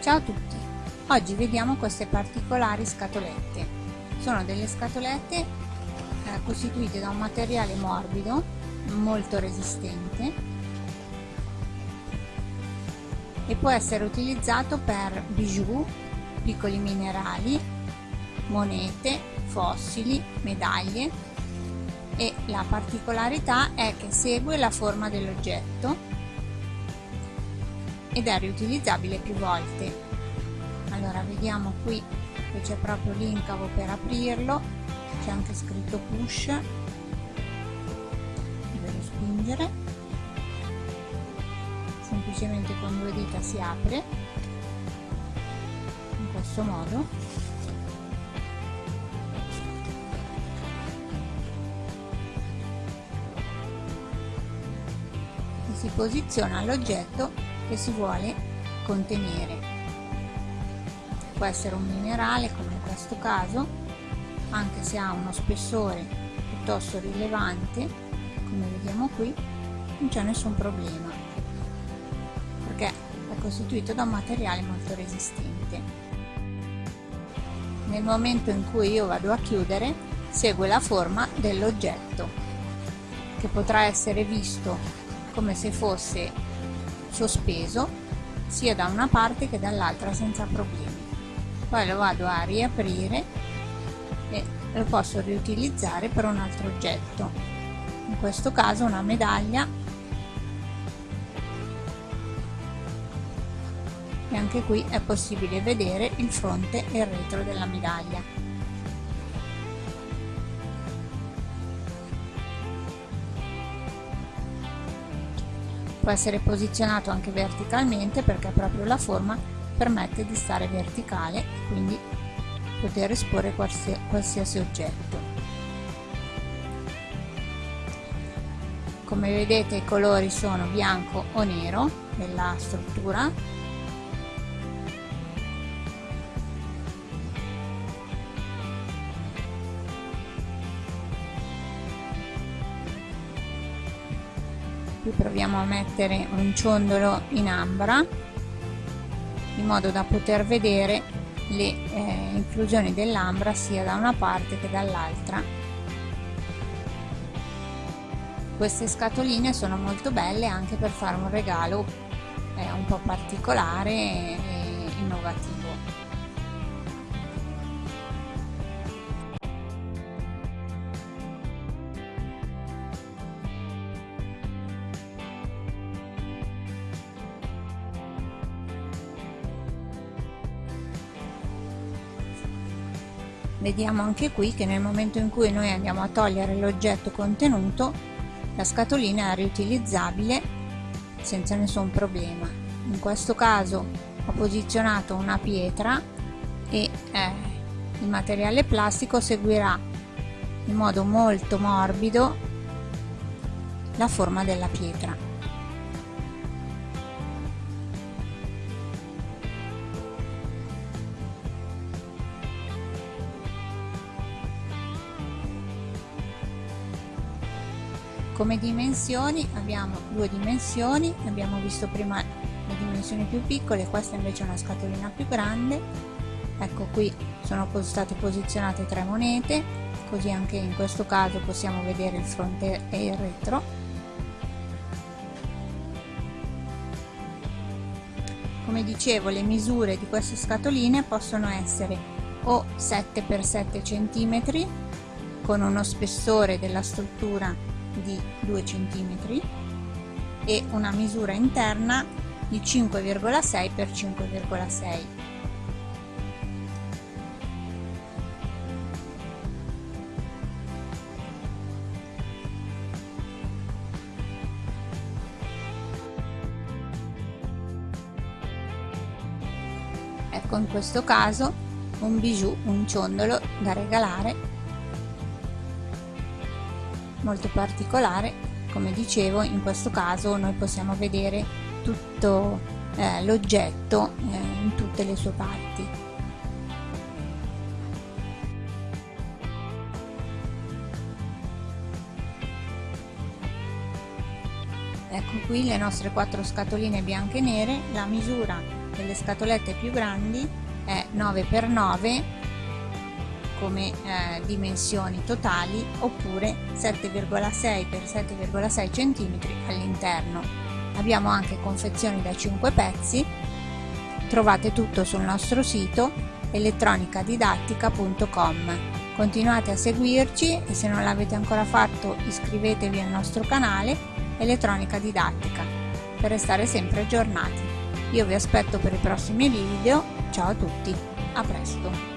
Ciao a tutti! Oggi vediamo queste particolari scatolette. Sono delle scatolette eh, costituite da un materiale morbido, molto resistente e può essere utilizzato per bijou, piccoli minerali, monete, fossili, medaglie e la particolarità è che segue la forma dell'oggetto ed è riutilizzabile più volte. Allora vediamo qui che c'è proprio l'incavo per aprirlo. C'è anche scritto push. Devo spingere. Semplicemente con due dita si apre. In questo modo. E si posiziona l'oggetto che si vuole contenere. Può essere un minerale come in questo caso anche se ha uno spessore piuttosto rilevante come vediamo qui non c'è nessun problema perché è costituito da un materiale molto resistente. Nel momento in cui io vado a chiudere segue la forma dell'oggetto che potrà essere visto come se fosse sospeso sia da una parte che dall'altra senza problemi. Poi lo vado a riaprire e lo posso riutilizzare per un altro oggetto. In questo caso una medaglia e anche qui è possibile vedere il fronte e il retro della medaglia può essere posizionato anche verticalmente perché proprio la forma permette di stare verticale e quindi poter esporre qualsiasi oggetto. Come vedete i colori sono bianco o nero della struttura qui proviamo a mettere un ciondolo in ambra in modo da poter vedere le eh, inclusioni dell'ambra sia da una parte che dall'altra. Queste scatoline sono molto belle anche per fare un regalo eh, un po' particolare e innovativo vediamo anche qui che nel momento in cui noi andiamo a togliere l'oggetto contenuto la scatolina è riutilizzabile senza nessun problema. In questo caso ho posizionato una pietra e eh, il materiale plastico seguirà in modo molto morbido la forma della pietra come dimensioni abbiamo due dimensioni abbiamo visto prima le dimensioni più piccole questa invece è una scatolina più grande. Ecco qui sono state posizionate tre monete così anche in questo caso possiamo vedere il fronte e il retro. Come dicevo le misure di queste scatoline possono essere o 7 x 7 cm con uno spessore della struttura di 2 cm e una misura interna di 5,6 x 5,6 ecco in questo caso un bijou un ciondolo da regalare molto particolare. Come dicevo in questo caso noi possiamo vedere tutto eh, l'oggetto eh, in tutte le sue parti. Ecco qui le nostre quattro scatoline bianche e nere. La misura per le scatolette più grandi è 9x9 come eh, dimensioni totali oppure 7,6 x 7,6 cm all'interno. Abbiamo anche confezioni da 5 pezzi. Trovate tutto sul nostro sito elettronicadidattica.com. Continuate a seguirci e se non l'avete ancora fatto iscrivetevi al nostro canale Elettronica Didattica per restare sempre aggiornati. Io vi aspetto per i prossimi video, ciao a tutti, a presto!